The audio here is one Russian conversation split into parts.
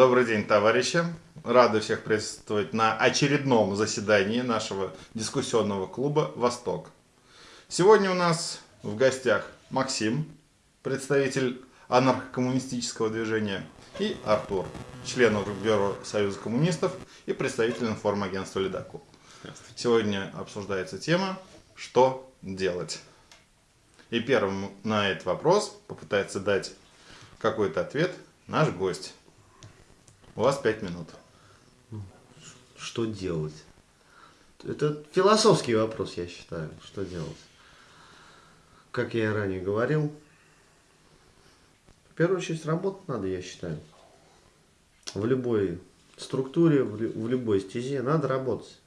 Добрый день, товарищи. Рады всех приветствовать на очередном заседании нашего дискуссионного клуба «Восток». Сегодня у нас в гостях Максим, представитель анархокоммунистического движения, и Артур, член Бюро Союза коммунистов и представитель информагентства «Ледокол». Сегодня обсуждается тема «Что делать?». И первым на этот вопрос попытается дать какой-то ответ наш гость. У вас пять минут. Что делать? Это философский вопрос, я считаю. Что делать? Как я ранее говорил, в первую очередь работать надо, я считаю. В любой структуре, в любой стезе надо работать.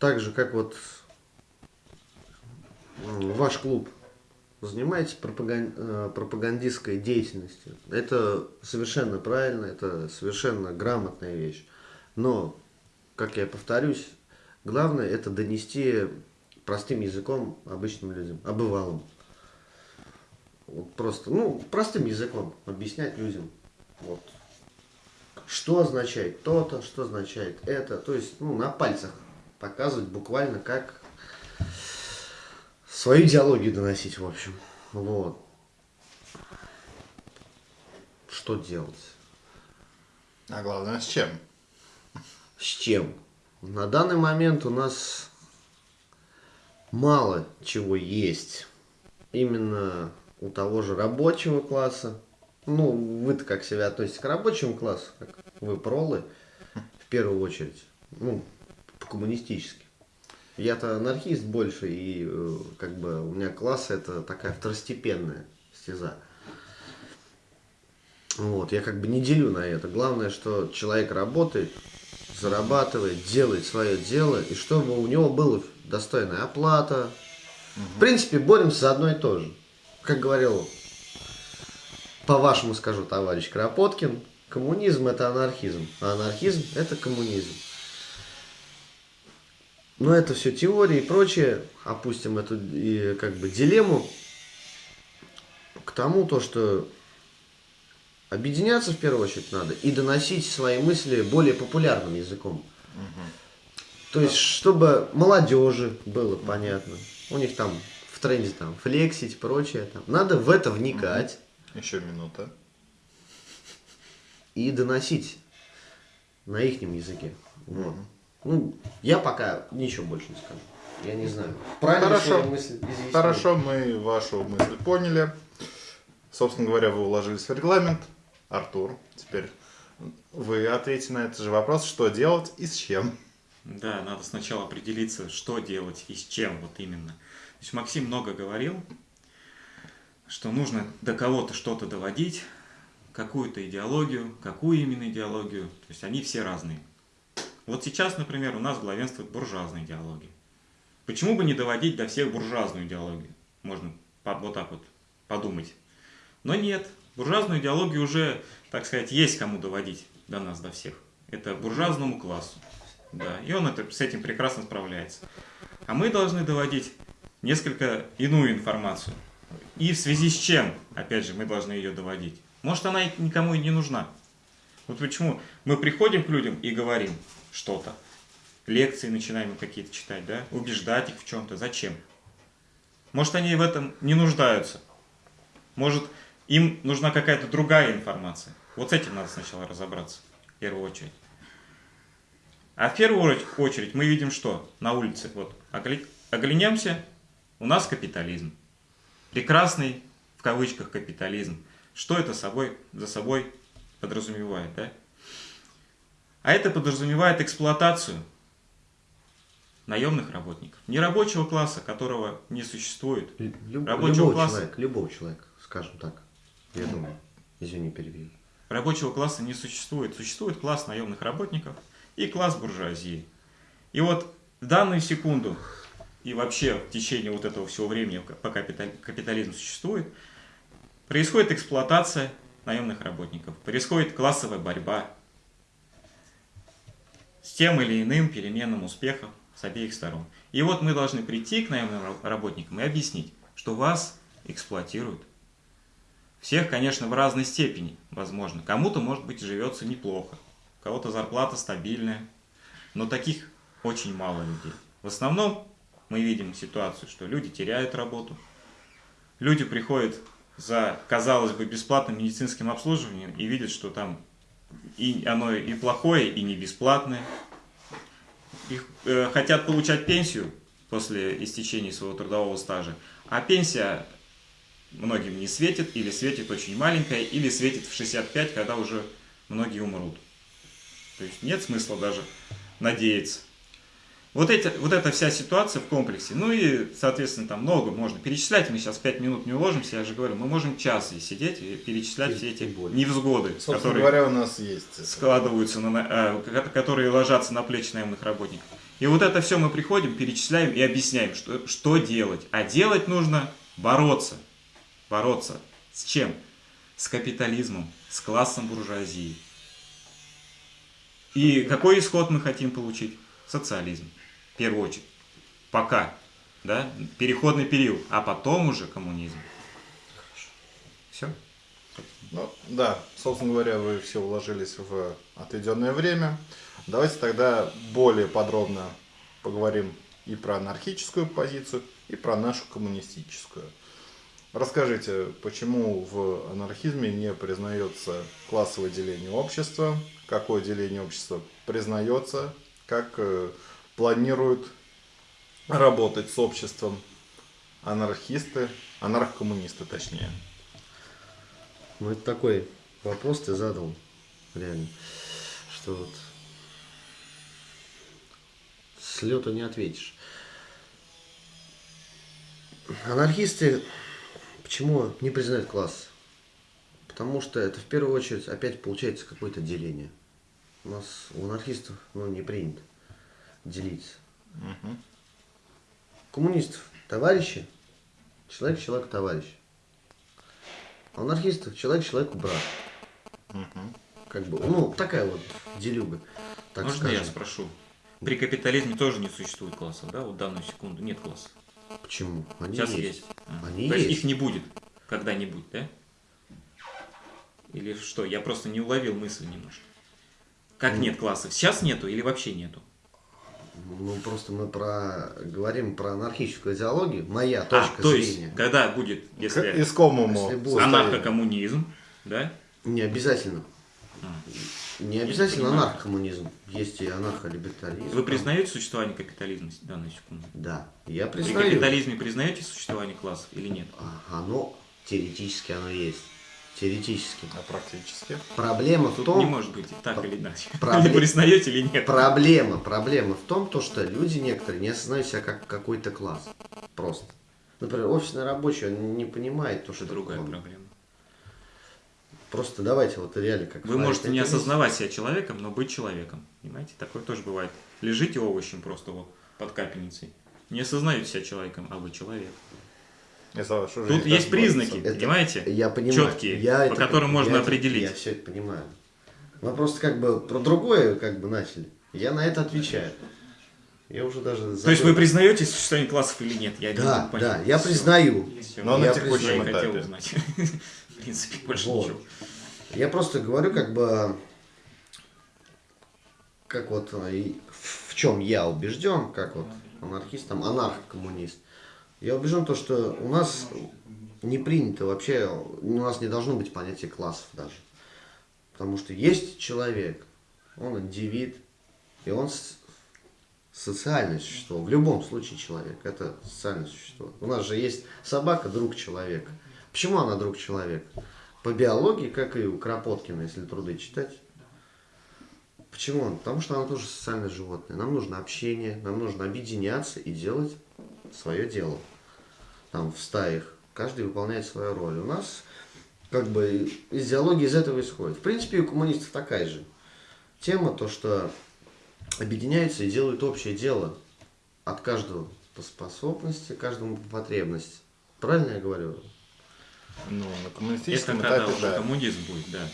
Так же, как вот ваш клуб занимаетесь э, пропагандистской деятельностью. Это совершенно правильно, это совершенно грамотная вещь. Но, как я повторюсь, главное это донести простым языком обычным людям, обывалым. Вот просто, ну, простым языком объяснять людям. Вот. Что означает то-то, что означает это. То есть, ну, на пальцах показывать буквально как свою идеологию доносить, в общем. Вот. Что делать? А главное, с чем? С чем? На данный момент у нас мало чего есть. Именно у того же рабочего класса. Ну, вы-то как себя относитесь к рабочему классу, как вы пролы, в первую очередь. Ну, по-коммунистически. Я-то анархист больше, и э, как бы у меня класс это такая второстепенная стеза. Вот, я как бы не делю на это. Главное, что человек работает, зарабатывает, делает свое дело, и чтобы у него была достойная оплата. Угу. В принципе, боремся за одно и то же. Как говорил, по-вашему скажу, товарищ Кропоткин, коммунизм это анархизм, а анархизм это коммунизм. Но это все теории и прочее. Опустим эту и, как бы дилемму к тому, то, что объединяться в первую очередь надо и доносить свои мысли более популярным языком. Угу. То есть, чтобы молодежи было понятно. У них там в тренде там флексить, прочее. Там. Надо в это вникать. Угу. Еще минута. И доносить на их языке. Вот. Ну, я пока ничего больше не скажу. Я не знаю. Правильно Хорошо. мысль Хорошо, мы вашу мысль поняли. Собственно говоря, вы уложились в регламент. Артур, теперь вы ответите на этот же вопрос, что делать и с чем. Да, надо сначала определиться, что делать и с чем вот именно. То есть Максим много говорил, что нужно до кого-то что-то доводить, какую-то идеологию, какую именно идеологию. То есть они все разные. Вот сейчас, например, у нас главенствует буржуазная идеология. Почему бы не доводить до всех буржуазную идеологию? Можно вот так вот подумать. Но нет, буржуазную идеологию уже, так сказать, есть кому доводить до нас, до всех. Это буржуазному классу. Да, и он это, с этим прекрасно справляется. А мы должны доводить несколько иную информацию. И в связи с чем, опять же, мы должны ее доводить? Может, она никому и не нужна. Вот почему мы приходим к людям и говорим, что-то. Лекции начинаем какие-то читать, да? Убеждать их в чем-то. Зачем? Может, они в этом не нуждаются. Может, им нужна какая-то другая информация. Вот с этим надо сначала разобраться, в первую очередь. А в первую очередь мы видим что? На улице. Вот, оглянемся, у нас капитализм. Прекрасный, в кавычках, капитализм. Что это собой, за собой подразумевает, да? А это подразумевает эксплуатацию наемных работников. Не рабочего класса, которого не существует. Люб, рабочего любого класса, человека, любого человека, скажем так. Я думаю. Извини, перебил. Рабочего класса не существует. Существует класс наемных работников и класс буржуазии. И вот в данную секунду и вообще в течение вот этого всего времени, пока капитализм существует, происходит эксплуатация наемных работников, происходит классовая борьба, с тем или иным переменным успехом с обеих сторон. И вот мы должны прийти к наемным работникам и объяснить, что вас эксплуатируют, Всех, конечно, в разной степени, возможно. Кому-то, может быть, живется неплохо, у кого-то зарплата стабильная, но таких очень мало людей. В основном мы видим ситуацию, что люди теряют работу, люди приходят за, казалось бы, бесплатным медицинским обслуживанием и видят, что там и оно и плохое, и не бесплатное. Их, э, хотят получать пенсию после истечения своего трудового стажа, а пенсия многим не светит, или светит очень маленькая, или светит в 65, когда уже многие умрут. То есть нет смысла даже надеяться. Вот, эти, вот эта вся ситуация в комплексе, ну и, соответственно, там много можно перечислять, мы сейчас 5 минут не уложимся, я же говорю, мы можем час здесь сидеть и перечислять И- все эти более. невзгоды, Собственно которые говоря, у нас есть. складываются, на, на- э, которые ложатся на плечи наемных работников. И вот это все мы приходим, перечисляем и объясняем, что, что делать. А делать нужно бороться. Бороться. С чем? С капитализмом, с классом буржуазии. И какой исход мы хотим получить? Социализм. В первую очередь. Пока. Да? Переходный период. А потом уже коммунизм. Все. Ну, да, собственно говоря, вы все уложились в отведенное время. Давайте тогда более подробно поговорим и про анархическую позицию, и про нашу коммунистическую. Расскажите, почему в анархизме не признается классовое деление общества, какое деление общества признается, как э, планируют работать с обществом анархисты, анархокоммунисты точнее. Ну, это такой вопрос ты задал, реально, что вот с лету не ответишь. Анархисты почему не признают класс? Потому что это в первую очередь опять получается какое-то деление. У нас у анархистов ну, не принято делиться. Коммунистов товарищи, человек человек товарищ. А анархистов человек человеку брат. Как бы, ну, такая вот делюга. Так Можно скажем. я спрошу? При капитализме тоже не существует классов, да? Вот данную секунду нет классов. Почему? Они Сейчас есть. есть. Они То есть есть. их не будет когда-нибудь, да? Или что? Я просто не уловил мысль немножко. Как нет классов? Сейчас нету или вообще нету? Ну, просто мы про говорим про анархическую идеологию. Моя А, точка то зрения. есть, когда будет, К если искомому Если анархокоммунизм, да? Не обязательно. А. Не обязательно анархокоммунизм. Есть и анархолибертализм. Вы признаете существование капитализма в данную секунду? Да. Я При признаю. капитализме признаете существование классов или нет? А, Оно теоретически оно есть. Теоретически. а практически. Проблема в Тут том, не может быть так или иначе. Пробле- Или признаете или нет? Проблема, проблема в том, то, что люди некоторые не осознают себя как какой-то класс. Просто. Например, офисный рабочий, он не понимает то, что Это другая он- проблема. Просто давайте вот реально как Вы можете не это осознавать себя человеком, но быть человеком. Понимаете? Такое тоже бывает. Лежите овощем просто вот под капельницей. Не осознаете себя человеком, а вы человек. Тут есть признаки. Это- понимаете? Я понимаю. Четкие, Я по это- которым можно я это- определить. Я все это понимаю. Мы просто как бы про другое как бы начали. Я на это отвечаю. Я уже даже То есть вы признаете существование классов или нет? Я не Да, понять. да, я Всё. признаю. Всё. Но на Я текущем я и хотел этапе. узнать. В принципе, больше Вот. ничего. Я просто говорю, как бы, как вот э, в чем я убежден, как вот анархист, там, анархокоммунист. Я убежден то, что у нас не принято вообще, у нас не должно быть понятия классов даже. Потому что есть человек, он индивид, и он социальное существо. В любом случае человек – это социальное существо. У нас же есть собака – друг человека. Почему она друг человека? По биологии, как и у Кропоткина, если труды читать. Почему? Потому что она тоже социальное животное. Нам нужно общение, нам нужно объединяться и делать свое дело. Там в стаях каждый выполняет свою роль. У нас как бы идеология из этого исходит. В принципе, и у коммунистов такая же тема, то что объединяются и делают общее дело от каждого по способности, каждому по потребности. Правильно я говорю? Ну, на Это коммунистическом когда этапе, уже да. коммунизм будет, да.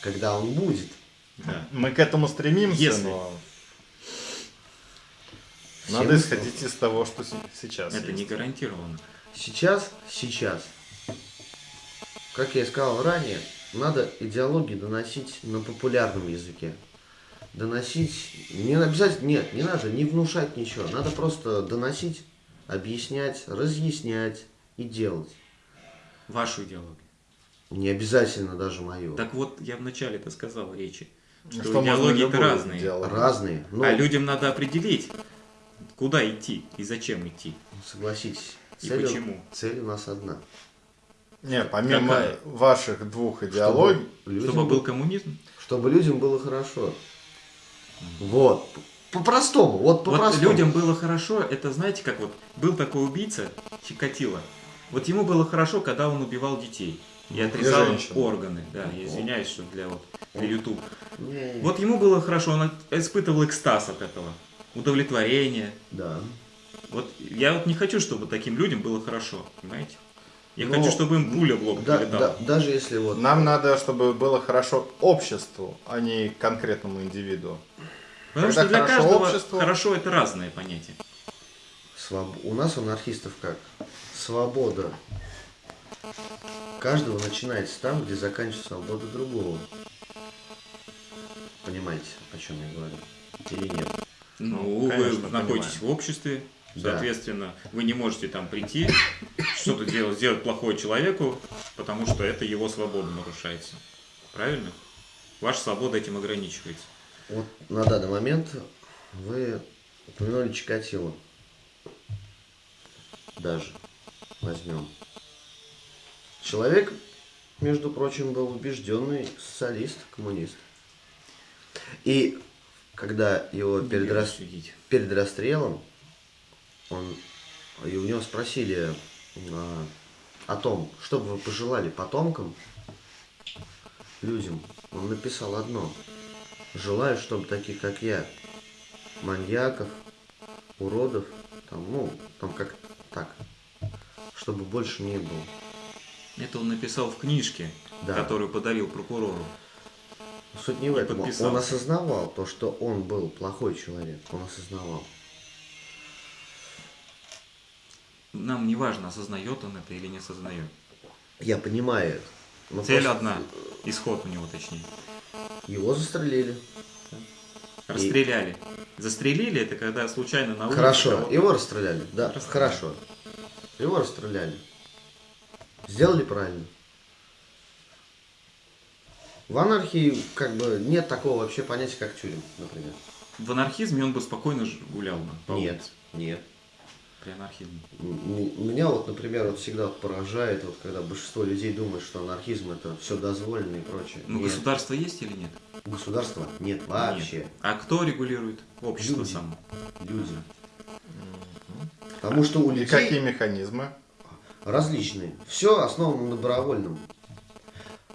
Когда он будет. да. Мы к этому стремимся, Если. но надо исходить из того, что сейчас Это не есть. гарантированно. Сейчас, сейчас как я и сказал ранее, надо идеологии доносить на популярном языке. Доносить, не обязательно, нет, не надо не внушать ничего, надо просто доносить, объяснять, разъяснять и делать. Вашу идеологию. Не обязательно даже мою. Так вот, я вначале это сказал речи, что, Что можно идеологии-то разные. идеологию. Разные. Ну, А людям надо определить, куда идти и зачем идти. согласитесь, И цель, почему? цель у нас одна. Не, помимо Какая? ваших двух идеологий, людям Чтобы был бы- коммунизм. чтобы людям было хорошо. Вот. По-простому, вот Вот по-простому. людям было хорошо, это знаете, как вот был такой убийца Чикатило. Вот ему было хорошо, когда он убивал детей и отрезал им органы. Да, я извиняюсь, что для вот для YouTube. Не, Вот ему было хорошо, он испытывал экстаз от этого, удовлетворение. Да. Вот я вот не хочу, чтобы таким людям было хорошо, понимаете? Я Но- хочу, чтобы им пуля в лоб Да, да, даже если вот нам надо, чтобы было хорошо обществу, а не конкретному индивиду. Потому когда что для хорошо каждого обществу- хорошо это разное понятие. своб- у нас у анархистов как? Свобода каждого начинается там, где заканчивается свобода другого. Понимаете, о чем я говорю? Или нет? Ну, конечно, вы находитесь в обществе, Да. соответственно, вы не можете там прийти, что-то делать, сделать плохое человеку, потому что это его свобода нарушается. Правильно? Ваша свобода этим ограничивается. Вот на данный момент вы упомянули Чикатило. Даже возьмем. Человек, между прочим, был убежденный социалист, коммунист. И когда его перед, рас- перед расстрелом, он, и у него спросили а, о том, что бы вы пожелали потомкам, людям, он написал одно. Желаю, чтобы таких, как я, маньяков, уродов, там, ну, там как так, чтобы больше не было. Это он написал в книжке, Да. которую подарил прокурору. Суть не в И этом. Он подписался. осознавал то, что он был плохой человек. Он осознавал. Нам не важно, осознает он это или не осознает. Я понимаю это. но Цель просто одна, исход у него точнее. Его застрелили. Расстреляли. Застрелили это когда случайно на улице Хорошо, его расстреляли. Да, Расстреляли. хорошо. Его расстреляли. Сделали правильно. В анархии как бы нет такого вообще понятия, как тюрем, например. В анархизме он бы спокойно гулял бы. по Нет, улице. нет. При анархизме. Меня вот, например, вот всегда поражает, вот когда большинство людей думает, что анархизм это все дозволено и прочее. Ну, нет. государство есть или нет? Государства нет вообще. Нет. А кто регулирует? Общество Люди. само. Люди. Потому что у И людей какие механизмы? различные. Все основано на добровольном.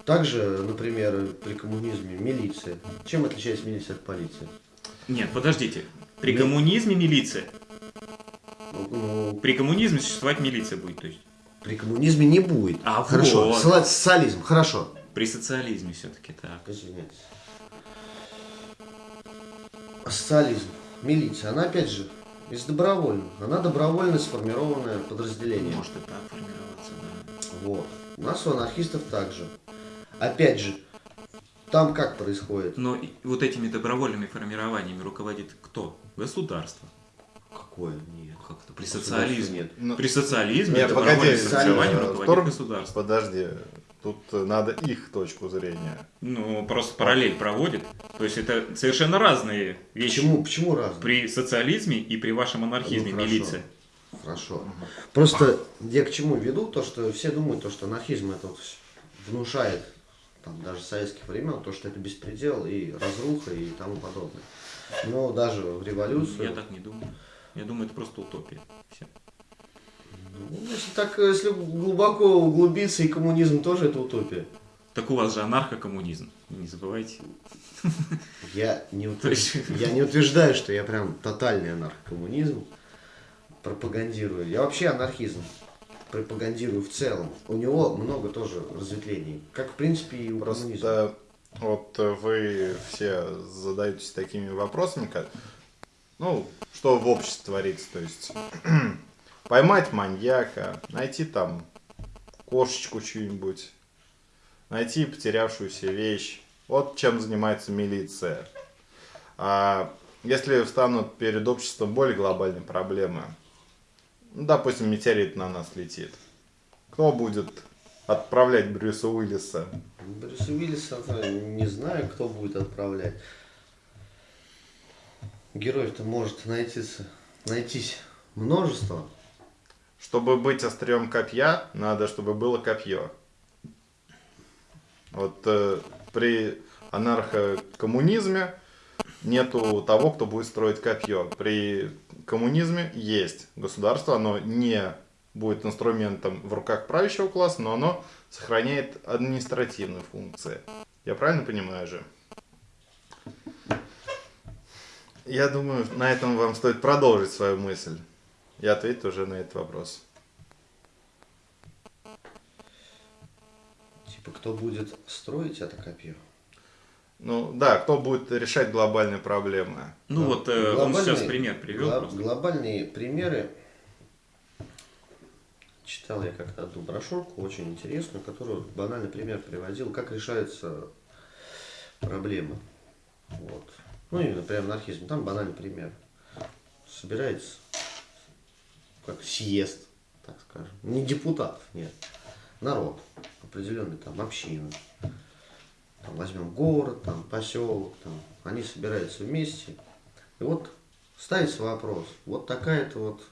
Также, например, при коммунизме милиция. Чем отличается милиция от полиции? Нет, подождите. При Нет. коммунизме милиция. Ну, При коммунизме существовать милиция будет, то есть. при коммунизме не будет. А хорошо. вот. Соци- Социализм, хорошо. При социализме все-таки так. Извиняюсь. Социализм, милиция, она опять же из добровольного. Она добровольно сформированное подразделение. Может и так формироваться, да. Вот. У нас у анархистов также. Опять же, там как происходит? Но вот этими добровольными формированиями руководит кто? Государство. Какое? Нет. Как-то при Государства социализме. нет. Ну, При социализме Нет, добровольным погоди, формированием э, руководит втор- государство. Подожди, тут надо их точку зрения. Ну, просто параллель проводит. То есть это совершенно разные вещи. Почему, почему разные? При социализме и при вашем анархизме Ну, хорошо. милиция. Хорошо. Просто я к чему веду, то что все думают, то, что анархизм это вот внушает, там, даже советских времен, то, что это беспредел и разруха и тому подобное. Но даже в революцию... Я так не думаю. Я думаю, это просто утопия. Всё. Ну, если так, если глубоко углубиться, и коммунизм тоже это утопия. Так у вас же анархокоммунизм. Не забывайте. Я не, утвержд- я не утверждаю, что я прям тотальный анархокоммунизм пропагандирую. Я вообще анархизм пропагандирую в целом. У него много тоже разветвлений. Как, в принципе, и у коммунизма. Просто вот э, вы все задаетесь такими вопросами, как, ну, что в обществе творится, то есть поймать маньяка, найти там кошечку чью-нибудь, найти потерявшуюся вещь. Вот чем занимается милиция. А если встанут перед обществом более глобальные проблемы, ну, допустим, метеорит на нас летит, кто будет отправлять Брюса Уиллиса? Брюса Уиллиса не знаю, кто будет отправлять. Героев-то может найтись, найтись множество. Чтобы быть острием копья, надо, чтобы было копье. Вот э, при анархокоммунизме нету того, кто будет строить копье. При коммунизме есть государство, оно не будет инструментом в руках правящего класса, но оно сохраняет административные функции. Я правильно понимаю же? Я думаю, на этом вам стоит продолжить свою мысль. Я ответил уже на этот вопрос. Типа, кто будет строить это копье? Ну да, кто будет решать глобальные проблемы? Ну Да. вот э, он сейчас пример привел гло- просто. Глобальные примеры. Читал я как-то одну брошюрку, очень интересную, которую банальный пример приводил, как решаются проблемы. Вот. Ну, именно при анархизме. Там банальный пример. Собирается как съезд, так скажем. Не депутатов, нет. Народ. Определенный там община. Там возьмем город, там поселок, там. Они собираются вместе. И вот ставится вопрос. Вот такая-то вот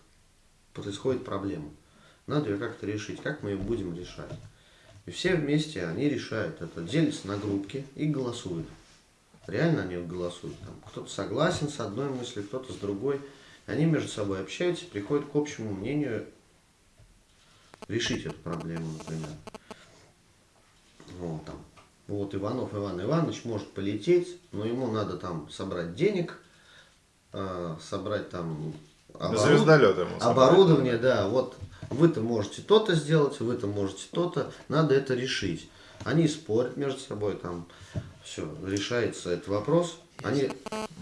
происходит проблема. Надо ее как-то решить. Как мы ее будем решать? И все вместе они решают это. Делятся на группки и голосуют. Реально они голосуют. Там кто-то согласен с одной мыслью, кто-то с другой. Они между собой общаются, приходят к общему мнению решить эту проблему, например. Вот, там. Вот Иванов Иван Иванович может полететь, но ему надо там собрать денег, э, собрать там оборуд- ему собрать. оборудование, да, вот. Вы-то можете то-то сделать, вы-то можете то-то, надо это решить. Они спорят между собой, там все, решается этот вопрос, они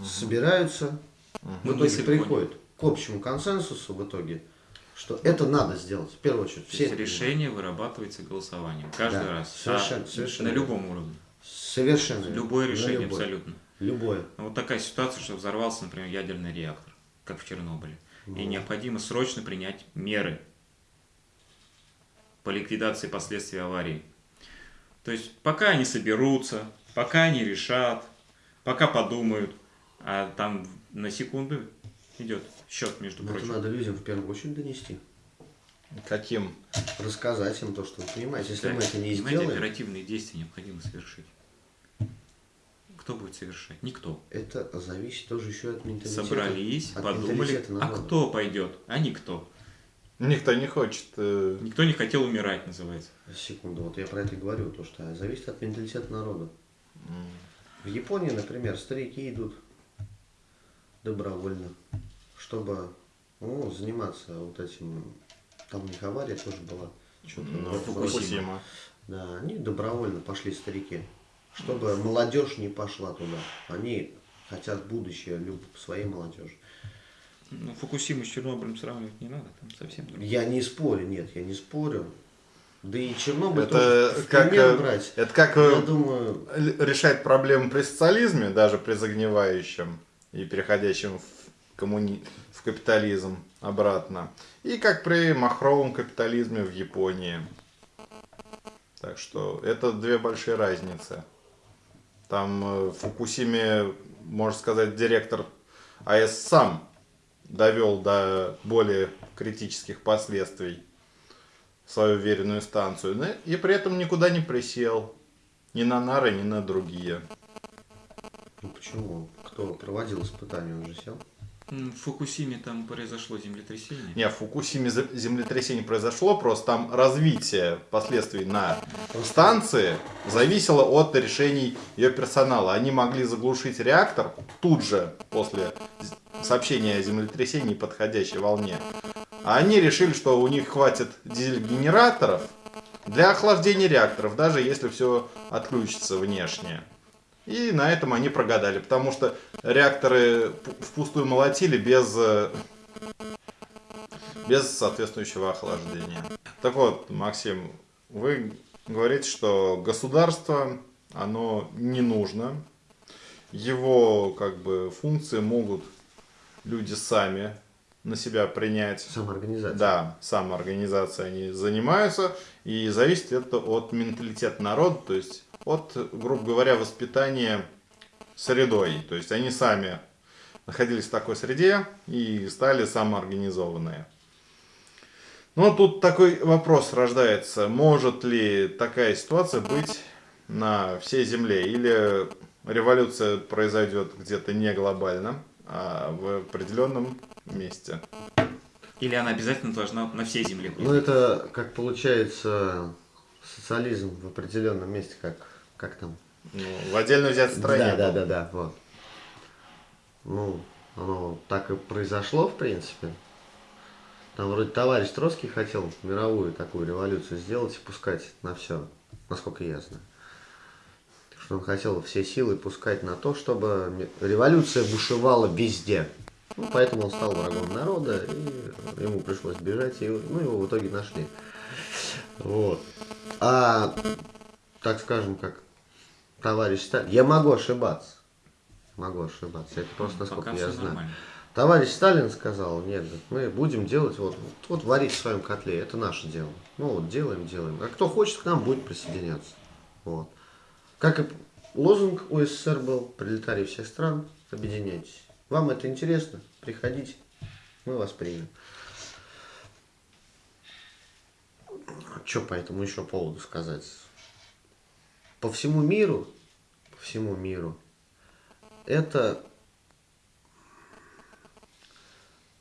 собираются, в итоге приходят к общему консенсусу в итоге, что это надо сделать, в первую очередь. Все это решение вырабатывается голосованием. Каждый Да, раз. совершенно- А совершенно На любом уровне. Совершенно. Любое решение любое. абсолютно. Любое. Ну, Вот такая ситуация, что взорвался, например, ядерный реактор, как в Чернобыле. И необходимо срочно принять меры по ликвидации последствий аварии. То есть пока они соберутся, пока они решат, пока подумают, а там на секунду идет счет, между Но это прочим. надо людям в первую очередь донести. Каким? Рассказать им то, что вы понимаете. Если Да, мы это не понимаете, сделаем, оперативные действия необходимо совершить. Кто будет совершать? Никто. это зависит тоже еще от менталитета. Собрались, от подумали, а кто пойдет? А никто. Никто не хочет. э, Никто не хотел умирать, называется. Секунду, вот я про это и говорю, то что зависит от менталитета народа. В Японии, например, старики идут добровольно, чтобы ну, заниматься вот этим. Там у них авария тоже была. Что-то Ну. Фукусима. Да, они добровольно пошли старики, чтобы молодежь не пошла туда. Они хотят будущее люб своей молодежи. Ну, Фукусиму с Чернобылем сравнивать не надо, там совсем другое. Я не спорю, нет, я не спорю. Да и Чернобыль Это тоже как, пример э, брать. это как Я э, думаю, л- решать проблемы при социализме, даже при загнивающем и переходящем в, коммуни... в капитализм обратно. И как при махровом капитализме в Японии. Так что это две большие разницы. Там э, в Фукусиме, можно сказать, директор АЭС сам довел до более критических последствий свою веренную станцию, и при этом никуда не присел. Ни на нары, ни на другие. ну почему? Кто проводил испытания, он же сел. В Фукусиме там произошло землетрясение. Не, в Фукусиме землетрясение произошло, просто там развитие последствий на станции зависело от решений ее персонала. Они могли заглушить реактор тут же после сообщения о землетрясении подходящей волне. А они решили, что у них хватит дизель-генераторов для охлаждения реакторов, даже если все отключится внешне. И на этом они прогадали, потому что реакторы впустую молотили без э, без соответствующего охлаждения. Так вот, Максим, вы говорит, что государство, оно не нужно. Его как бы функции могут люди сами на себя принять. Самоорганизация. Да, самоорганизацией они занимаются, и зависит это от менталитета народа, то есть от, грубо говоря, воспитания средой. То есть они сами находились в такой среде и стали самоорганизованные. Но тут такой вопрос рождается, может ли такая ситуация быть на всей Земле, или революция произойдет где-то не глобально, а в определенном месте. Или она обязательно должна на всей земле быть? Ну, это как получается социализм в определенном месте, как, как там? Ну, в отдельно взятой стране. Да, да, был. да, да, вот. Ну, оно так и произошло, в принципе. Там вроде товарищ Троцкий хотел мировую такую революцию сделать и пускать на все, насколько я знаю. Что он хотел все силы пускать на то, чтобы революция бушевала везде. Ну, поэтому он стал врагом народа, и ему пришлось бежать, и ну, его в итоге нашли. Вот. А, так скажем, как товарищ Сталин, я могу ошибаться. Могу ошибаться. Это просто насколько Пока я знаю. нормально. Товарищ Сталин сказал, нет, мы будем делать, вот, вот, вот варить в своем котле, это наше дело. Ну вот делаем, делаем. А кто хочет к нам, будет присоединяться. Вот. Как и лозунг у СССР был, пролетарии всех стран, объединяйтесь. Вам это интересно? Приходите, мы вас примем. Что по этому еще поводу сказать? По всему миру, по всему миру, это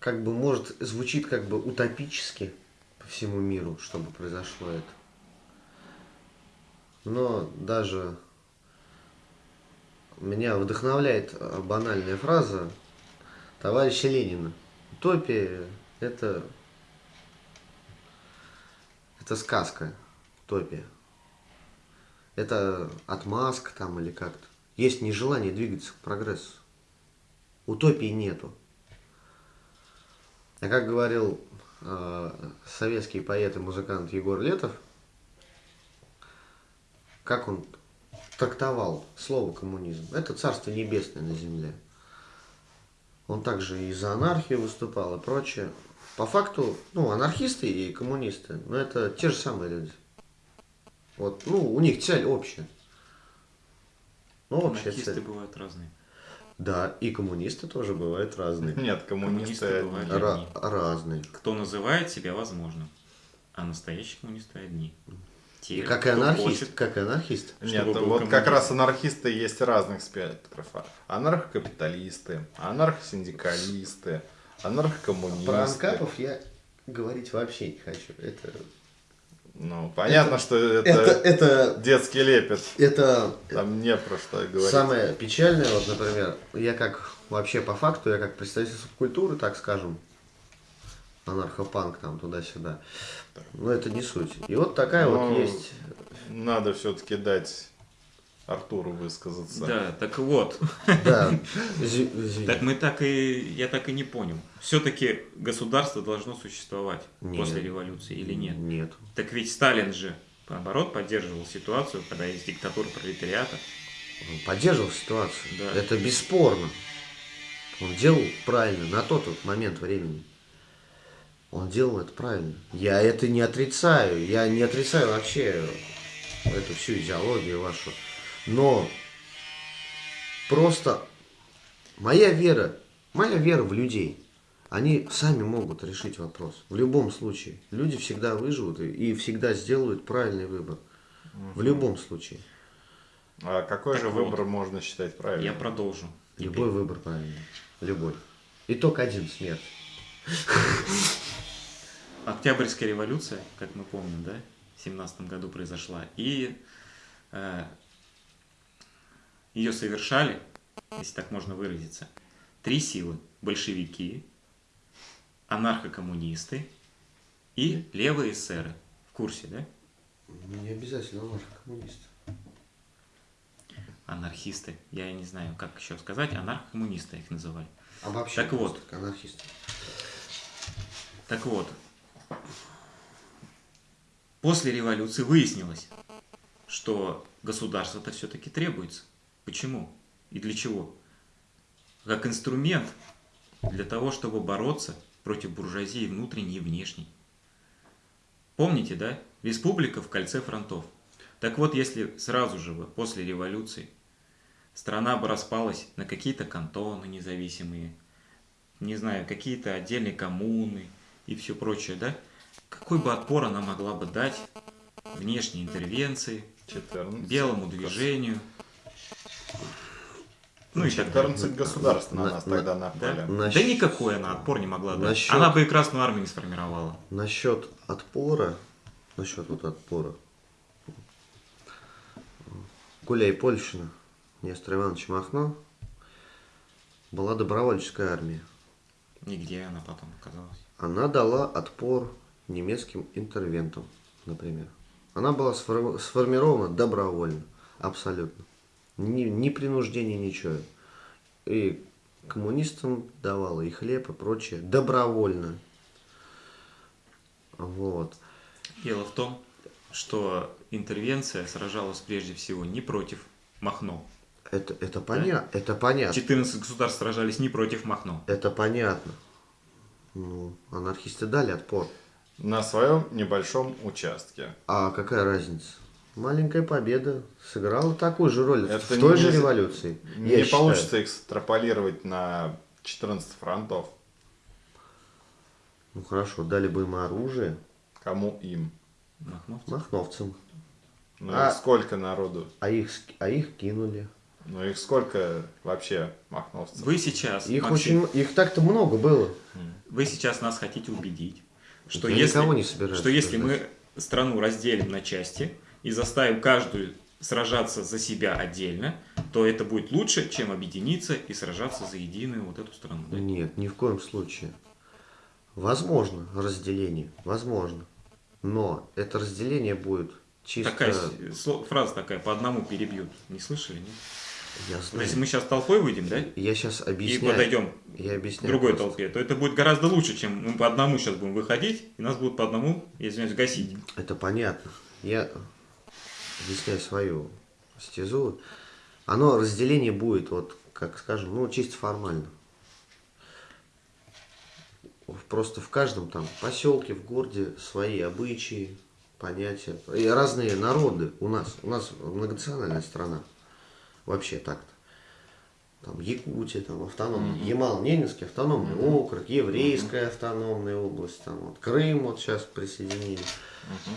как бы может звучит как бы утопически по всему миру, чтобы произошло это. Но даже меня вдохновляет э, банальная фраза товарища Ленина. Утопия это это сказка, утопия. Это отмазка там или как-то. Есть нежелание двигаться к прогрессу. Утопии нету. А как говорил э, советский поэт и музыкант Егор Летов, как он трактовал слово коммунизм. Это царство небесное на земле. Он также и за анархию выступал и прочее. По факту, ну, анархисты и коммунисты, ну, это те же самые люди. Вот, ну, у них цель общая. Ну, общая Анархисты цель. бывают разные. Да, и коммунисты тоже бывают разные. Нет, коммунисты, Коммунисты бывают. Ра- разные. Кто называет себя возможным, а настоящие коммунисты одни. Те, Как и анархист, хочет- как и анархист. Нет, вот как коммунизм. раз анархисты есть разных спектров. Анархокапиталисты, анархосиндикалисты, анархокоммунисты. Про анкапов я говорить вообще не хочу. Это, Ну, понятно, что это, это, это, детский лепет. это Там не про что говорить. самое печальное, вот, например, я как вообще по факту, я как представитель субкультуры, так скажем, анархопанк там туда-сюда. Но это не суть. И вот такая Ну, вот есть. Надо все-таки дать Артуру высказаться. Да, так вот. Да. Так мы так и, я так и не понял. Все-таки государство должно существовать Нет. после революции или нет? Нет. Так ведь Сталин же, наоборот, поддерживал ситуацию, когда есть диктатура пролетариата. Он поддерживал ситуацию. Да. Это бесспорно. Он делал правильно на тот вот момент времени. Он делал это правильно. Я это не отрицаю. Я не отрицаю вообще эту всю идеологию вашу. Но просто моя вера, моя вера в людей, они сами могут решить вопрос. В любом случае. Люди всегда выживут и, и всегда сделают правильный выбор. В любом случае. А какой Так же вот. выбор можно считать правильным? Я продолжу. Любой выбор правильный. Любой. И только один смерть. Октябрьская революция, как мы помним, да, в семнадцатом году произошла. И э, ее совершали, если так можно выразиться, три силы. Большевики, анархокоммунисты и левые эсеры. В курсе, да? Не обязательно анархокоммунист. Анархисты. Я не знаю, как еще сказать. Анархокоммунисты их называли. А вообще Так вот. просто анархист. Так вот, после революции выяснилось, что государство-то все-таки требуется. Почему и для чего? Как инструмент для того, чтобы бороться против буржуазии внутренней и внешней. Помните, да? Республика в кольце фронтов. Так вот, если сразу же после революции страна бы распалась на какие-то кантоны независимые, не знаю, какие-то отдельные коммуны и все прочее, да? Какой бы отпор она могла бы дать внешней интервенции, 14. белому движению, ну и так далее. 14 государств на На- нас на- тогда Да? напали. Нащ- да никакой она отпор не могла дать. Насчет- Она бы и Красную Армию не сформировала. Насчет отпора, насчет вот отпора. Гуляй Польшина, Нестор Иванович Махно, была добровольческая армия. Нигде она потом оказалась. Она дала отпор немецким интервентам, например. Она была сфор- сформирована добровольно, абсолютно. Ни, ни принуждения, ничего. И коммунистам давала и хлеб, и прочее добровольно. Вот. Дело в том, что интервенция сражалась прежде всего не против Махно. Это, это, поня... это понятно. 14 государств сражались не против Махно. Это понятно. Ну, анархисты дали отпор. На своем небольшом участке. А какая разница? Маленькая победа сыграла такую же роль Это в той же революции. Не я считаю. получится экстраполировать на 14 фронтов. Ну хорошо, дали бы им оружие Кому им? Махновцы. махновцам, Ну А- сколько народу? а их, а их кинули. Ну их сколько вообще махновцев? Вы сейчас, Их Максим, очень, их так-то много было. вы сейчас нас хотите убедить, что Я если, не собираюсь что если мы страну разделим на части и заставим каждую сражаться за себя отдельно, то это будет лучше, чем объединиться и сражаться за единую вот эту страну. да? Нет, ни в коем случае. Возможно разделение, возможно. Но это разделение будет чисто... Такая фраза такая, по одному перебьют. Не слышали, нет? Я Вот знаю. Если мы сейчас толпой выйдем, да, Я сейчас и объясняю. подойдем Я к объясняю. другой просто. толпе, то это будет гораздо лучше, чем мы по одному сейчас будем выходить, и нас будут по одному, извиняюсь, гасить. Это понятно. Я объясняю свою стезу. Оно разделение будет, вот, как скажем, ну, чисто формально. Просто в каждом там поселке, в городе свои обычаи, понятия. И разные народы у нас. У нас многонациональная страна. Вообще так-то. Там Якутия, там автономный, Ямал-Ненецкий автономный округ, Еврейская автономная область, там вот Крым вот сейчас присоединили.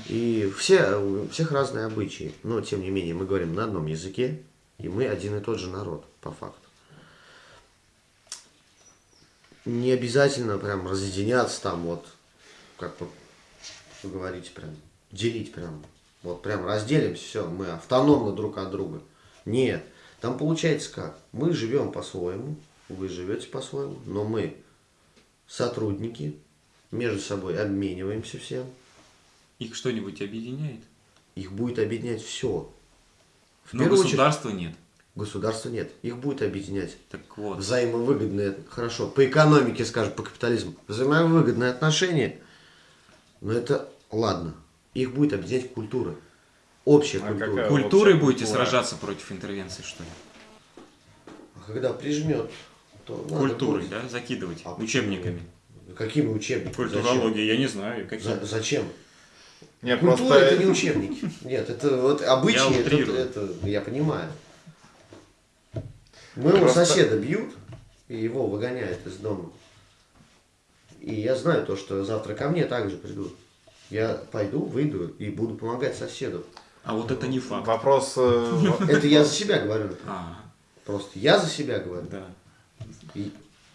И все, у всех разные обычаи. Но, тем не менее, мы говорим на одном языке, и мы один и тот же народ, по факту. Не обязательно прям разъединяться там вот, как вот вы говорите, прям делить прям. Вот прям разделимся, все, мы автономны друг от друга. Нет. Там получается как? Мы живем по-своему, вы живете по-своему, но мы сотрудники, между собой обмениваемся всем. Их что-нибудь объединяет? Их будет объединять все. В Но государства нет. Государства нет. Их будет объединять Так вот, взаимовыгодные, хорошо, по экономике, скажем, по капитализму, взаимовыгодные отношения, но это ладно. Их будет объединять культура. Общая А культура. какая? культурой общая будете культура. сражаться против интервенции, что ли? А Когда прижмет, то Культурой, будет- да, закидывать, А учебниками. Какими учебниками? Культурология, я не знаю, какие. Зачем? За- зачем? Не, Культура просто это не учебники. Нет, это вот обычаи, Я это, это я понимаю. Моего Просто- соседа бьют, и его выгоняют из дома. И я знаю то, что завтра ко мне также придут. Я пойду, выйду и буду помогать соседу. А вот это не факт. вопрос... э, Это я за себя говорю. А, Просто я за себя говорю. да.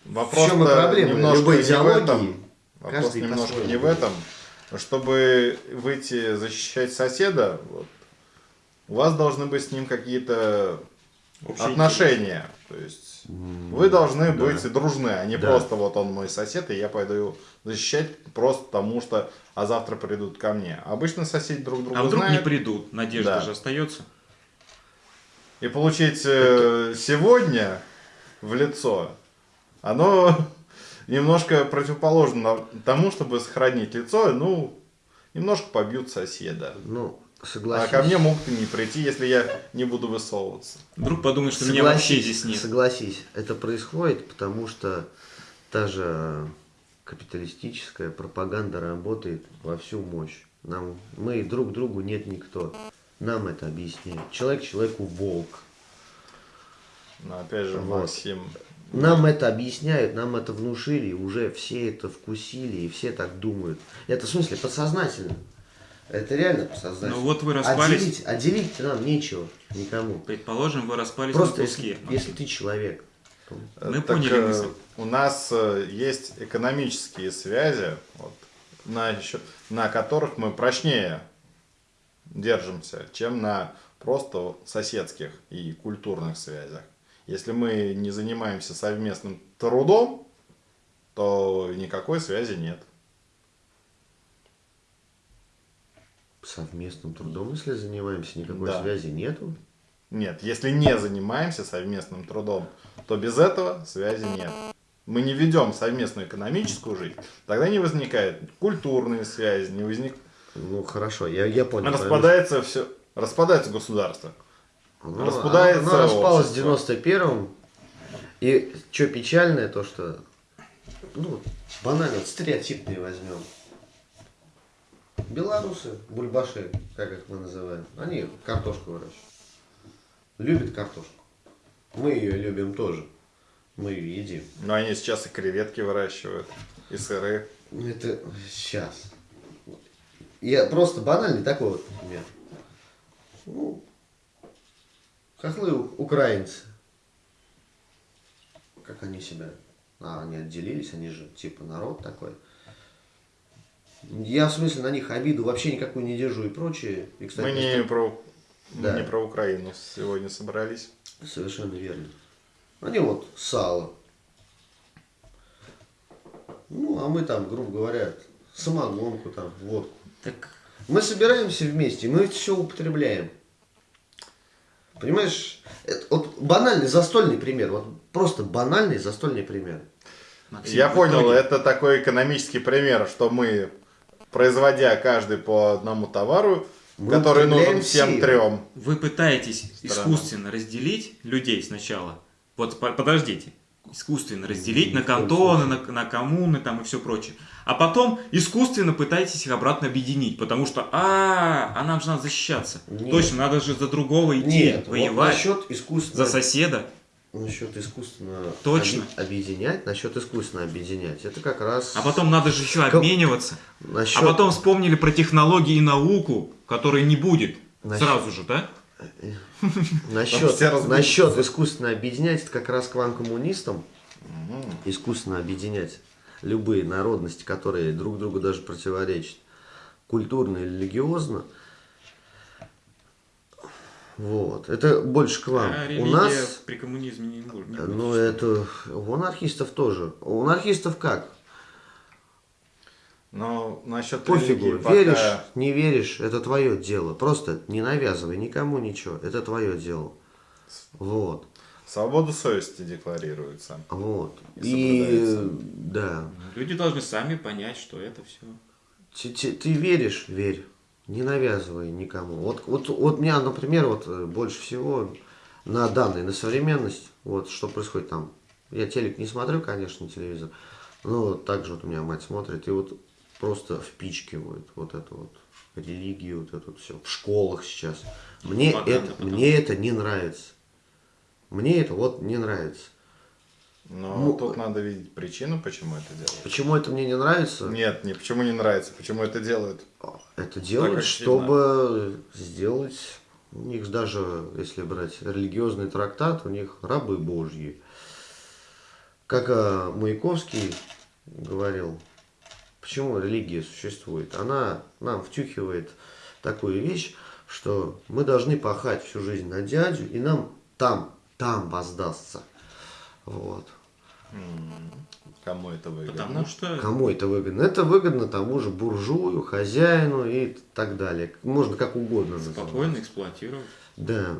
Вопрос В чем и проблема? немножко Любой не в идеологии, этом. Вопрос каждый немножко не в этом. Чтобы выйти защищать соседа, вот, у вас должны быть с ним какие-то отношения. То есть вы должны да. быть дружны, а не Да. просто вот он мой сосед, и я пойду его защищать просто потому что, а завтра придут ко мне. Обычно соседи друг друга А вдруг не знают. придут? Надежда Да. же остается. И получить э, сегодня в лицо, оно немножко противоположно тому, чтобы сохранить лицо, ну, немножко побьют соседа. Ну, А Согласись. ко мне могут и не прийти, если я не буду высовываться. Вдруг подумают, что меня вообще здесь нет. Согласись, это происходит, потому что та же капиталистическая пропаганда работает во всю мощь. Нам, мы друг другу нет никто. Нам это объясняет. Человек человеку волк. Но опять же, Вот. Максим, Нам это объясняют, нам это внушили, и уже все это вкусили, и все так думают. Это в смысле подсознательно. Это реально подсознательно. Ну вот вы распались. Отделить, отделить нам нечего никому. Предположим, вы распались Просто на куски. если, если ты человек. то- Мы так, поняли э, мысль. у нас э, есть экономические связи, вот, на, на которых мы прочнее держимся, чем на просто соседских и культурных связях. Если мы не занимаемся совместным трудом, то никакой связи нет. Совместным трудом, если занимаемся, никакой Да. связи нету. Нет, если не занимаемся совместным трудом, то без этого связи нет. Мы не ведем совместную экономическую жизнь, тогда не возникает культурные связи, не возник... Ну хорошо, я, я понял. распадается все, распадается государство. Ну, распадается Оно, оно распалось в общество. 91-м. И что печальное, то что, ну, банально, стереотипные возьмем. Белорусы, бульбаши, как их мы называем, они картошку выращивают. Любят картошку. Мы ее любим тоже. Мы ее едим. Но они сейчас и креветки выращивают, и сыры. Ну, Это сейчас. Я просто банальный такой вот пример. Ну, хохлы украинцы. Как они себя... А, они отделились, они же типа народ такой. Я в смысле на них обиду вообще никакую не держу и прочее. И, кстати, Мы не про, мы Да. не про Украину сегодня собрались. Совершенно верно. Они вот сало. Ну, а мы там, грубо говоря, самогонку там, водку. Так Мы собираемся вместе, мы все употребляем. Понимаешь, это вот банальный застольный пример, вот просто банальный застольный пример. Максим, Я понял, итоге- это такой экономический пример, что мы, производя каждый по одному товару, Мы который нужен всем все. трем, Вы пытаетесь Странно. искусственно разделить людей сначала. Вот по- подождите. Искусственно разделить Ни на кантоны, на, на коммуны там и все прочее. А потом искусственно пытаетесь их обратно объединить, потому что, а, а нам же надо защищаться. Нет. Точно, надо же за другого идти, Нет, вот воевать, насчет искусственно, за соседа. Насчет искусственно Точно. объединять, насчет искусственно объединять, это как раз А потом надо же еще обмениваться. насчет, А потом вспомнили про технологии и науку, которой не будет. Насчет- Сразу же, да? насчет, разбегутся. насчет искусственно объединять, это как раз к вам коммунистам, искусственно объединять любые народности, которые друг другу даже противоречат, культурно и религиозно. Вот, это больше к вам. А У нас, при коммунизме не не ну будет. это, у анархистов тоже. У анархистов как? но насчет Пофигу, религии пока- веришь, не веришь, это твое дело. Просто не навязывай никому ничего, это твое дело. Вот, свободу совести декларируется. вот. И И, да, Люди должны сами понять, что это все. Ты, ты- ты веришь, верь. Не навязывай никому. Вот, вот, вот меня, например, вот э, больше всего на данные, на современность, вот что происходит там. Я телек не смотрю, конечно, телевизор, но также вот у меня мать смотрит, и вот просто впичкивают вот эту вот религию, вот это вот все. В школах сейчас. Мне Пропаганда это, потом. мне это не нравится. Мне это вот не нравится. Но Ну, тут надо видеть причину, почему это делают. Почему это мне не нравится? Нет, не почему не нравится, почему это делают. Это делают, очевидно. чтобы сделать, у них даже, если брать религиозный трактат, у них рабы божьи. Как а, Маяковский говорил, почему религия существует? Она нам втюхивает такую вещь, что мы должны пахать всю жизнь на дядю, и нам там, там воздастся. Вот. Кому это выгодно? Потому что Кому это выгодно? Это выгодно тому же буржую, хозяину и так далее. Можно как угодно называть. спокойно эксплуатировать. Да.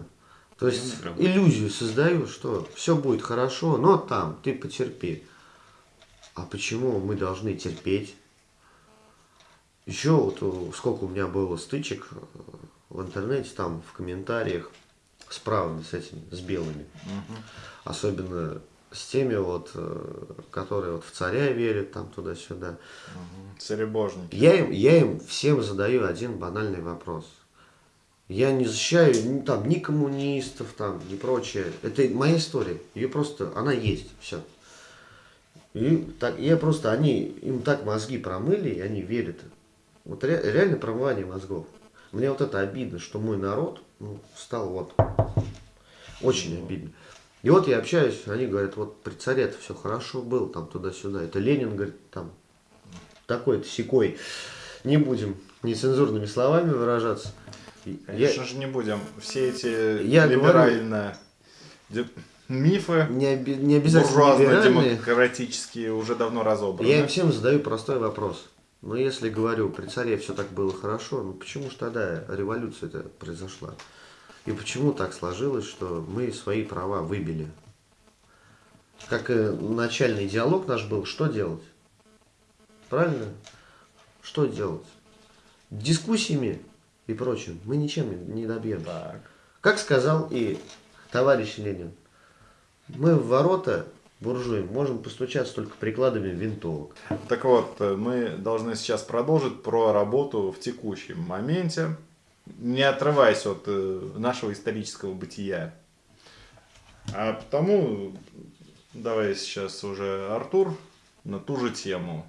То есть иллюзию создаю, что все будет хорошо, но там ты потерпи. А почему мы должны терпеть? Еще вот э, сколько у меня было стычек э, в интернете, там в комментариях с правыми, с этими, с белыми. Особенно с теми вот, э, которые вот в царя верят, там туда-сюда. Царебожники. Я им, я им всем задаю один банальный вопрос. Я не защищаю ни, там, ни коммунистов, там, ни прочее. Это моя история. Ее просто, она есть, все. И так, я просто, они, им так мозги промыли, и они верят. Вот ре- реально промывание мозгов. Мне вот это обидно, что мой народ ну, стал вот очень обидно. И вот я общаюсь, они говорят, вот при царе это все хорошо было, там туда-сюда. Это Ленин, говорит, там такой-то секой. Не будем нецензурными словами выражаться. Конечно же не будем. Все эти Я либеральные де- мифы, не, оби- не обязательно буржуазно-демократические уже давно разобраны. Я им всем задаю простой вопрос. Ну, если говорю, при царе все так было хорошо, ну почему же тогда революция это произошла? И почему так сложилось, что мы свои права выбили? Как и начальный диалог наш был, что делать? Правильно? Что делать? Дискуссиями и прочим мы ничем не добьемся. Так. Как сказал и товарищ Ленин, мы в ворота буржуям можем постучаться только прикладами винтовок. Так вот, э, мы должны сейчас продолжить про работу в текущем моменте, не отрываясь от э, нашего исторического бытия. А потому давай сейчас уже Артур на ту же тему.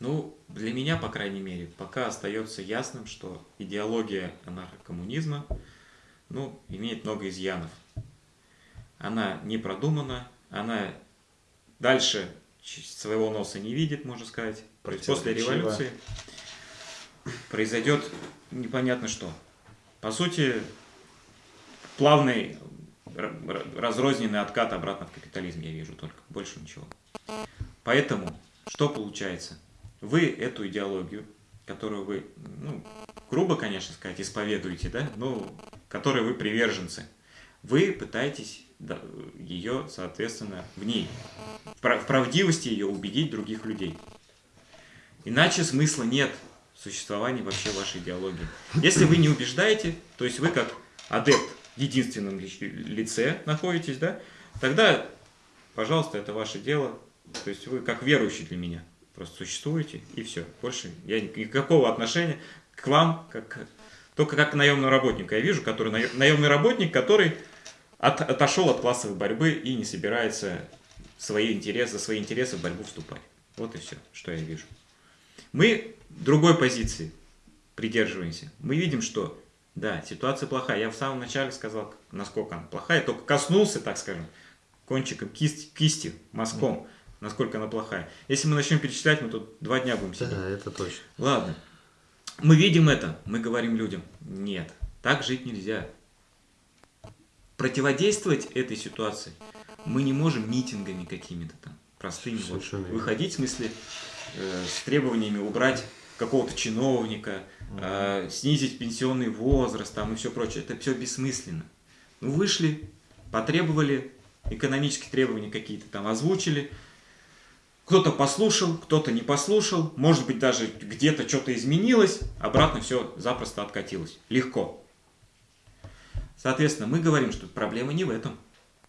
Ну, для меня, по крайней мере, пока остается ясным, что идеология анархокоммунизма, ну, имеет много изъянов. Она не продумана, она дальше своего носа не видит, можно сказать. То есть после революции произойдет непонятно что. По сути, плавный разрозненный откат обратно в капитализм я вижу только, больше ничего. Поэтому, что получается? Вы эту идеологию, которую вы, ну, грубо, конечно сказать, исповедуете, да, но которой вы приверженцы, вы пытаетесь ее, соответственно, в ней, в прав- в правдивости ее убедить других людей. Иначе смысла нет существовании вообще вашей идеологии. Если вы не убеждаете, то есть вы как адепт в единственном ли- лице находитесь, да, тогда, пожалуйста, это ваше дело. То есть вы как верующий для меня просто существуете, и все. Больше я ни- никакого отношения к вам, как, только как к наемному работнику. Я вижу, который наемный работник, который от- отошел от классовой борьбы и не собирается свои интересы, за свои интересы в борьбу вступать. Вот и все, что я вижу. Мы другой позиции придерживаемся. Мы видим, что да, ситуация плохая. Я в самом начале сказал, насколько она плохая, только коснулся, так скажем, кончиком кисти, кисти мазком, насколько она плохая. Если мы начнем перечислять, мы тут два дня будем сидеть. Да, это точно. Ладно. Мы видим это, мы говорим людям, нет, так жить нельзя. Противодействовать этой ситуации мы не можем митингами какими-то там, простыми. Вот, Совершенно выходить, в смысле, э, с требованиями убрать какого-то чиновника, э, снизить пенсионный возраст там и все прочее. Это все бессмысленно. Ну, вышли, потребовали, экономические требования какие-то там озвучили, кто-то послушал, кто-то не послушал, может быть даже где-то что-то изменилось, обратно все запросто откатилось. Легко. Соответственно, мы говорим, что проблема не в этом.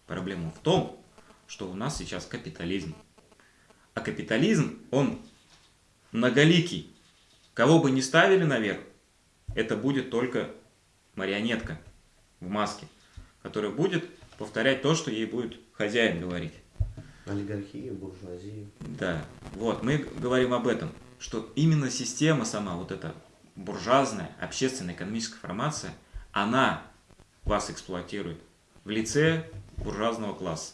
Проблема в том, что у нас сейчас капитализм. А капитализм, он многоликий. Кого бы ни ставили наверх, это будет только марионетка в маске, которая будет повторять то, что ей будет хозяин говорить. Олигархия, буржуазия. Да, вот, мы говорим об этом, что именно система сама, вот эта буржуазная, общественная, экономическая формация, она вас эксплуатирует в лице буржуазного класса.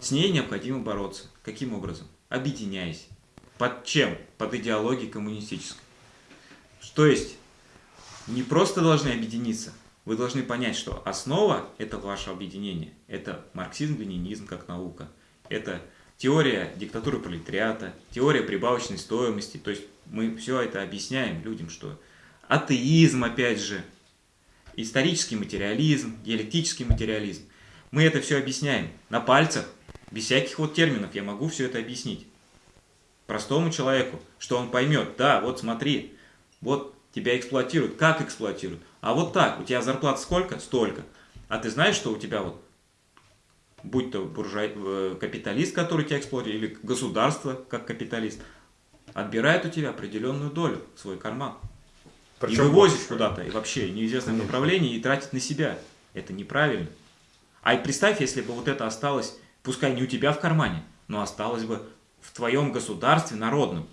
С ней необходимо бороться. Каким образом? Объединяясь. Под чем? Под идеологией коммунистической. То есть, не просто должны объединиться, вы должны понять, что основа этого вашего объединения – это марксизм-ленинизм как наука, это теория диктатуры пролетариата, теория прибавочной стоимости. То есть мы все это объясняем людям, что атеизм, опять же, исторический материализм, диалектический материализм. Мы это все объясняем на пальцах, без всяких вот терминов я могу все это объяснить. Простому человеку, что он поймет, да, вот смотри, вот Тебя эксплуатируют. Как эксплуатируют? А вот так. У тебя зарплата сколько? Столько. А ты знаешь, что у тебя вот, будь то буржуа... э, капиталист, который тебя эксплуатирует, или государство как капиталист, отбирает у тебя определенную долю в свой карман. и Причем вывозит больше. куда-то, и вообще неизвестное Конечно. направление, и тратит на себя. Это неправильно. А и представь, если бы вот это осталось, пускай не у тебя в кармане, но осталось бы в твоем государстве народном.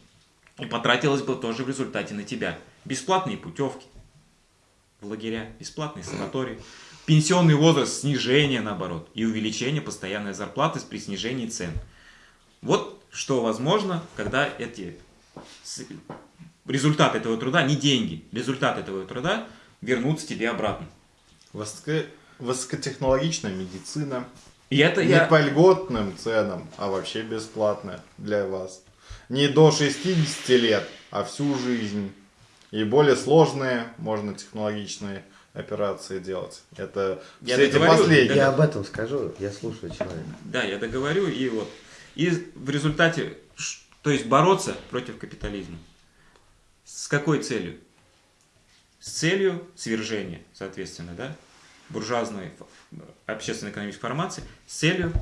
И потратилось бы тоже в результате на тебя. Бесплатные путевки в лагеря, бесплатные санатории, пенсионный возраст, снижение наоборот, и увеличение постоянной зарплаты при снижении цен. Вот что возможно, когда эти с- результат этого труда, не деньги, результат этого труда вернутся тебе обратно. Высоко- Высокотехнологичная медицина. И это Не я... по льготным ценам, а вообще бесплатная для вас. Не до 60 лет, а всю жизнь. И более сложные, можно технологичные операции делать. Это Я все эти договорю, последние. Я об этом скажу, я слушаю человека. Да, я договорю, и вот. И в результате, то есть бороться против капитализма. С какой целью? С целью свержения, соответственно, да, буржуазной общественно-экономической формации, с целью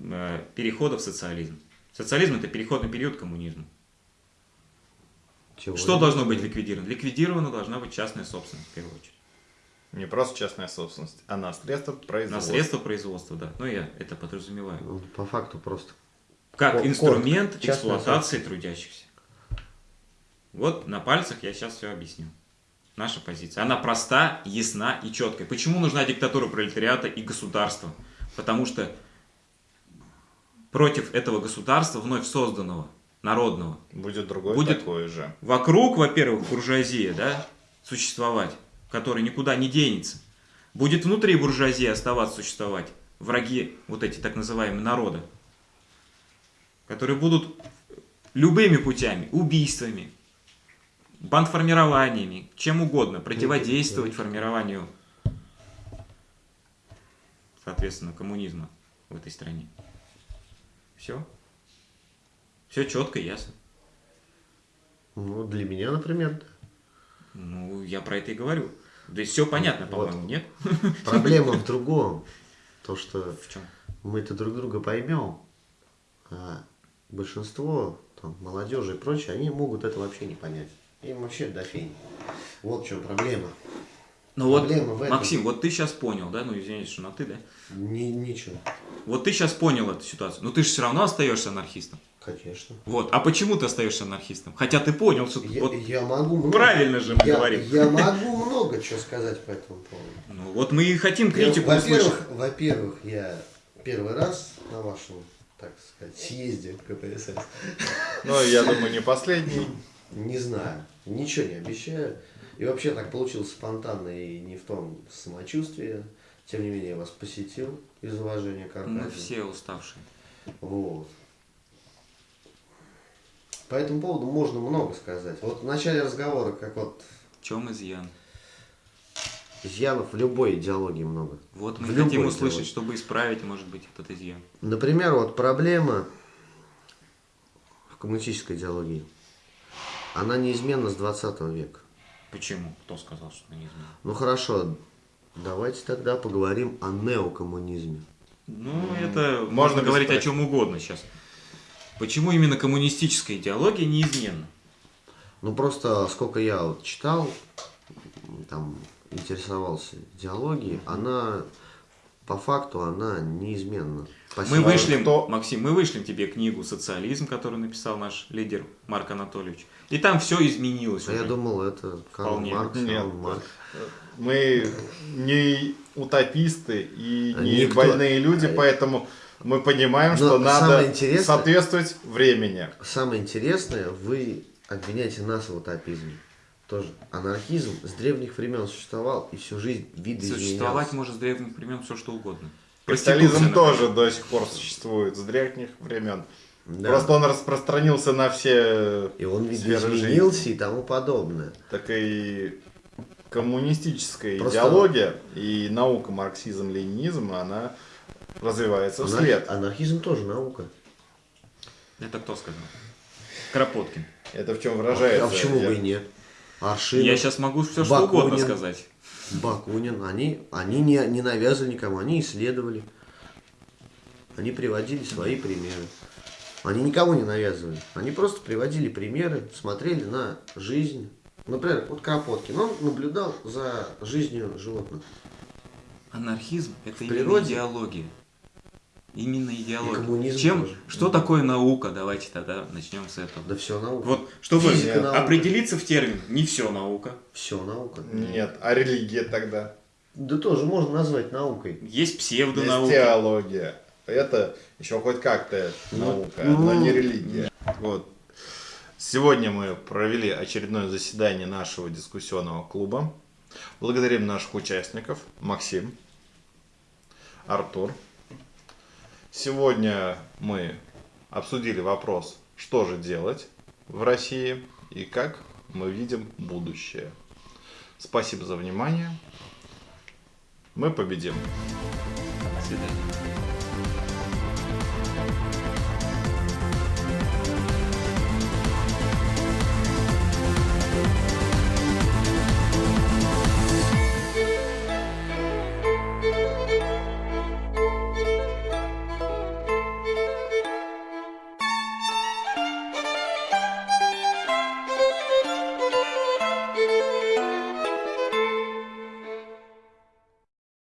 э, перехода в социализм. Социализм это переходный период к коммунизму. Чего Что должно быть ликвидировано? Ликвидирована должна быть частная собственность, в первую очередь. Не просто частная собственность, а на средства На производства. средства производства, да. Ну, я это подразумеваю. Ну, По факту просто. Как Кор- инструмент коротко. Частная эксплуатации трудящихся. Вот на пальцах я сейчас все объясню. Наша позиция. Она проста, ясна и четкая. Почему нужна диктатура пролетариата и государства? Потому что против этого государства, вновь созданного, народного, Будет другой Будет- такой же. вокруг, во-первых, буржуазия, да, существовать, которая никуда не денется. Будет внутри буржуазии оставаться существовать враги, вот эти так называемые народы, которые будут любыми путями, убийствами, бандформированиями, чем угодно, противодействовать формированию, соответственно, коммунизма в этой стране. Все. Все четко ясно. Ну, для меня, например, да. Ну, я про это и говорю. То есть все понятно, Вот. по-моему, нет? Проблема в другом. То, что В чем? мы-то друг друга поймем, а большинство там, молодежи и прочее, они могут это вообще не понять. Им вообще до фени. Вот в чем проблема. Ну вот. Максим, вот ты сейчас понял, да? Ну, извините, что на ты, да? Ни, ничего. Вот ты сейчас понял эту ситуацию. Но ты же все равно остаешься анархистом. Конечно. Вот. А почему ты остаешься анархистом? Хотя ты понял, что... Я, вот, я могу много, правильно же мы я, говорим. я могу много чего сказать по этому поводу. Ну, вот мы и хотим Я, критику услышать. во-первых, во-первых, я первый раз на вашем, так сказать, съезде КПСС. Ну, я думаю, не последний. Не знаю, ничего не обещаю. И вообще так получилось спонтанно и не в том самочувствии. Тем не менее, я вас посетил из уважения к Мы Аркадию. все уставшие. Вот. По этому поводу можно много сказать. Вот в начале разговора, как вот В чем изъян? изъянов в любой идеологии много. Вот мы В хотим услышать, идеологии. чтобы исправить, может быть, этот изъян. Например, вот проблема в коммунистической идеологии. Она неизменна с 20 века. Почему? Кто сказал, что это неизменно? Ну хорошо, давайте тогда поговорим о неокоммунизме. Ну, это можно можно говорить о чем угодно сейчас. Почему именно коммунистическая идеология неизменна? Ну просто сколько я вот читал, там интересовался идеологией, она по факту она неизменна. Мы Спасибо. вышлем, кто- Максим, мы вышлем тебе книгу «Социализм», которую написал наш лидер Марк Анатольевич. И там все изменилось А я уже. думал, это Карл Вполне. Маркс, Нет. Карл Маркс. Мы не утописты и не Никто- больные люди, поэтому мы понимаем, Но что надо соответствовать времени. Самое интересное, вы обвиняете нас в утопизме. Тоже анархизм с древних времен существовал и всю жизнь видоизменялся. Существовать может с древних времен все что угодно. Капитализм тоже до сих пор существует с древних времен. Да. Просто он распространился на все И он сферы видоизменился и тому подобное. так и коммунистическая Просто- идеология и наука марксизм-ленинизм, она развивается Анар- вслед. Анархизм тоже наука. Это кто сказал? Кропоткин. Это в чем выражается? а почему бы и нет? Аршинов, Я сейчас могу все что угодно Бакунин. сказать. Бакунин, они, они не, не навязывали никому, они исследовали. Они приводили свои примеры. Они никому не навязывали. Они просто приводили примеры, смотрели на жизнь. Например, вот Кропоткин, он наблюдал за жизнью животных. Анархизм – это природе? идеология. Именно идеология. коммунизм Чем, тоже. что такое наука? Давайте тогда начнем с этого. Да все наука. Вот, чтобы Физика, наука. определиться в термин, не все наука. Все наука. Нет, а религия тогда? Да тоже можно назвать наукой. Есть Есть псевдонаука. теология. Это еще хоть как-то наука, ну, но не религия. Вот. Сегодня мы провели очередное заседание нашего дискуссионного клуба. Благодарим наших участников. Максим, Артур. Сегодня мы обсудили вопрос, что же делать в России и как мы видим будущее. Спасибо за внимание. Мы победим. До свидания.